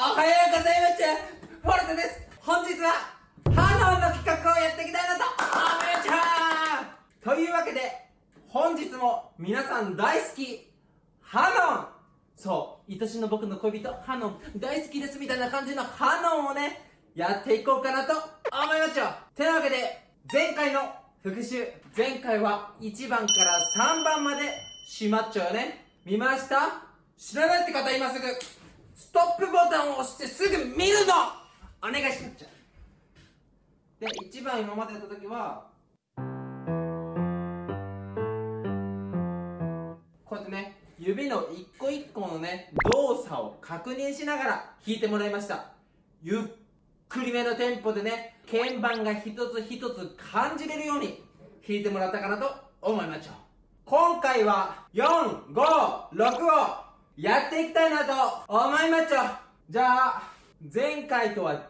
おはようございます。フォルトです。本日はハノンの企画をやっていきたいなと。思いますというわけで本日も皆さん大好き。ハノン。そう。愛しの僕の恋人ハノン。大好きですみたいな感じのハノンをねやっていこうかなと思いますよ。てなわけで前回の復習。前回は1番から3番までしまっちゃうよね。見ました？知らないって方今すぐ。ストップボタンを押してすぐ見るの。お願いします。で1番今までやった時はこうやってね指の一個一個のね動作を確認しながら弾いてもらいました。ゆっくりめのテンポでね鍵盤が一つ一つ感じれるように弾いてもらったかなと思いましょう。今回は4、5、6をやっていきたいなと思いますよ。じゃあ前回とは違う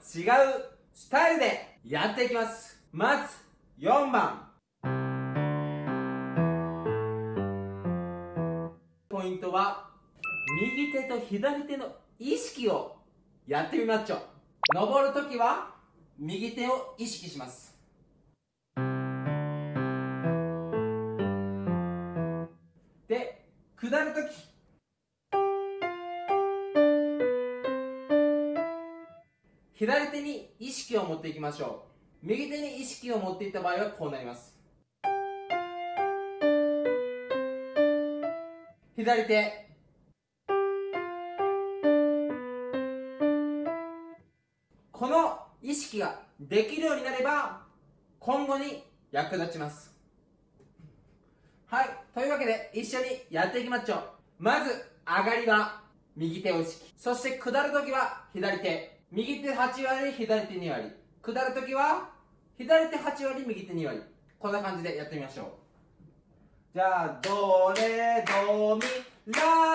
スタイルでやっていきます。まず4番。ポイントは右手と左手の意識をやってみましょう。登るときは右手を意識します。左手に意識を持っていきましょう。右手に意識を持っていった場合はこうなります。左手。この意識ができるようになれば今後に役立ちます。はい。というわけで一緒にやっていきましょう。まず上がりは右手を意識。そして下るときは左手。右手8割左手2割。下るときは左手8割右手2割。こんな感じでやってみましょう。じゃあドレドミラ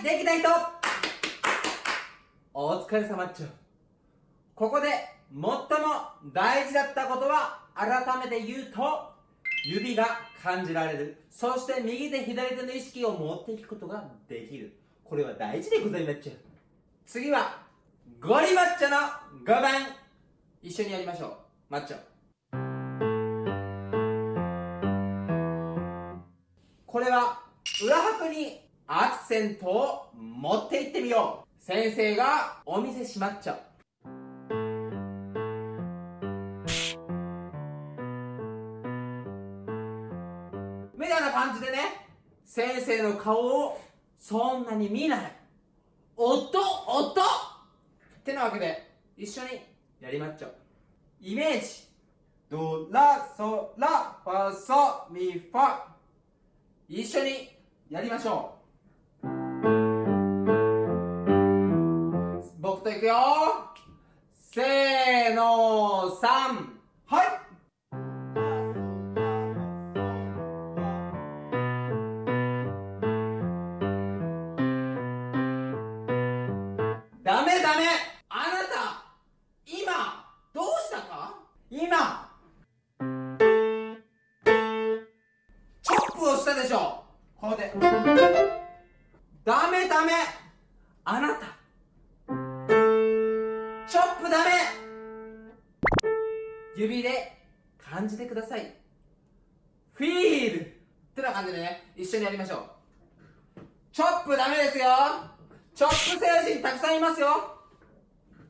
いできた人。お疲れ様っちゅここで最も大事だったことは改めて言うと指が感じられる。そして右手左手の意識を持っていくことができる。これは大事でございまっちゅ次はゴリマッチョの5番一緒にやりましょう。マッチョ。これは裏拍にアクセントを持っていってみよう。先生がお見せしまっちゃうみたいな感じでね先生の顔をそんなに見ない。音音ってなわけで一緒にやりまっちゃうイメージ。ドラソラファソミファ。一緒にやりましょう。くよ。せーの3はい。ダメダメ。あなた今どうしたか？今。でしょ。こで。ダメダメ。あなた指で感じてください。フィール。ってな感じでね。一緒にやりましょう。チョップダメですよ。チョップ星人たくさんいますよ。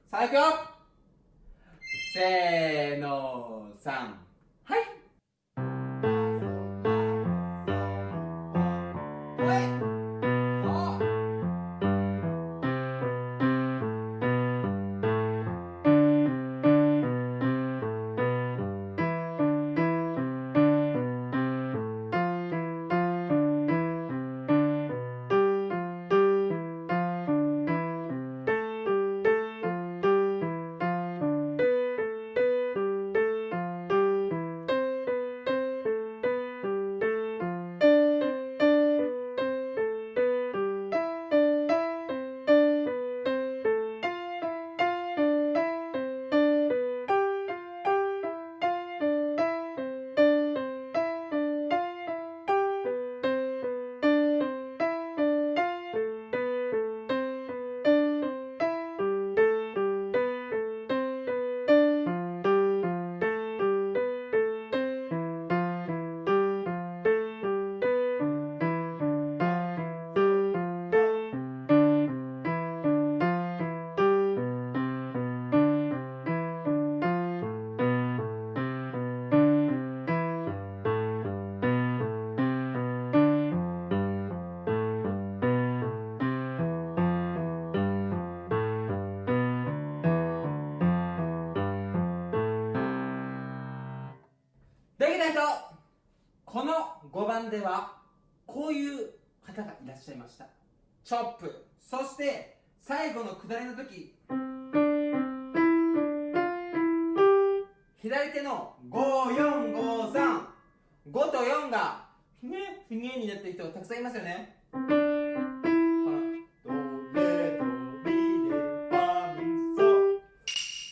さあいくよせーの3はい。できた人この5番ではこういう方がいらっしゃいました。チョップ。そして最後の下りの時左手の5453 5と4がふにふにになってる人たくさんいますよね。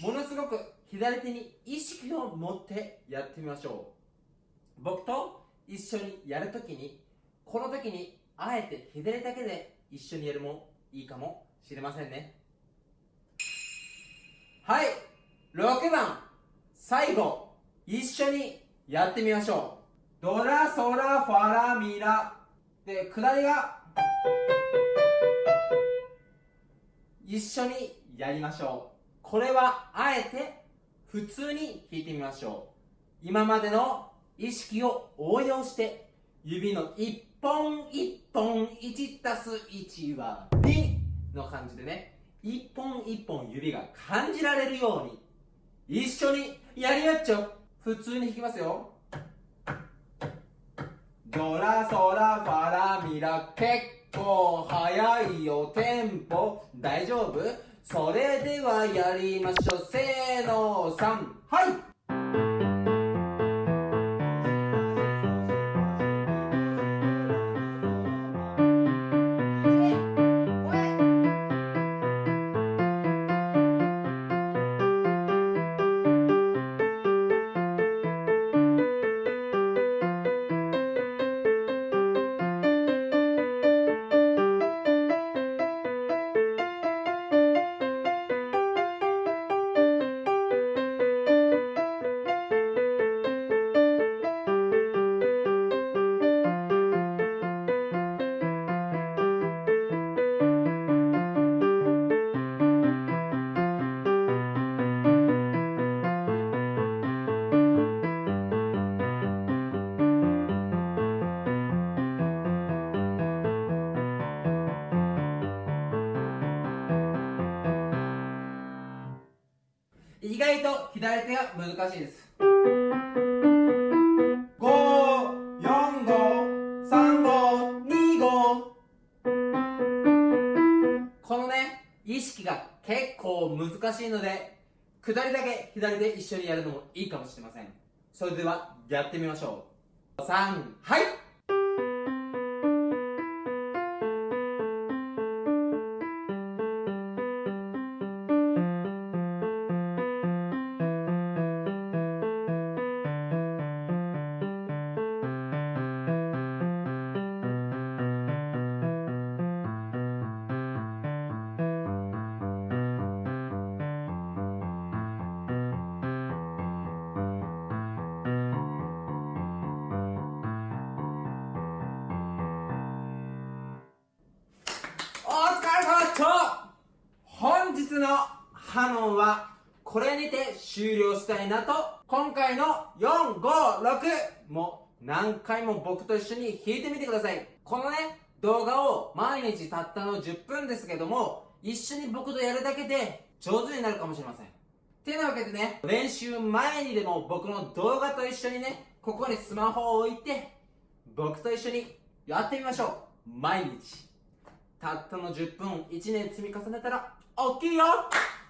ものすごく左手に意識を持ってやってみましょう。僕と一緒にやるときにこの時にあえて左だけで一緒にやるもいいかもしれませんね。はい。6番。最後一緒にやってみましょう。ドラソラファラミラ。で下りが一緒にやりましょう。これはあえて普通に弾いてみましょう。今までの意識を応用して指の一本一本1たす1は2の感じでね一本一本指が感じられるように一緒にやりまっちょ普通に弾きますよ。ドラソラファラミラ結構速いよテンポ。大丈夫？それではやりましょう。せーの3はい。意外と左手が難しいです。54535このね意識が結構難しいので下りだけ左で一緒にやるのもいいかもしれません。それではやってみましょう。3はい。いなと今回の456も何回も僕と一緒に弾いてみてください。このね動画を毎日たったの10分ですけども一緒に僕とやるだけで上手になるかもしれません。てなわけでね練習前にでも僕の動画と一緒にねここにスマホを置いて僕と一緒にやってみましょう。毎日。たったの10分1年積み重ねたら大きいよ。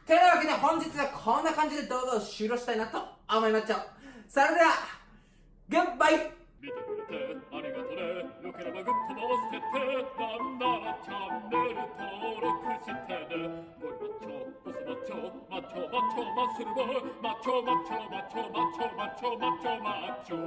てなわけで本日はこんな感じで動画を終了したいなと思いましたそれではグッバイ見てくれてありがとね。よければグッドも押しててなんならチャンネル登録してね。ゴリマッチョボスマッチョマッチョマッチョマッスルボーマッチョマッチョマッチョマッチョマッチョマッチョマッチョ。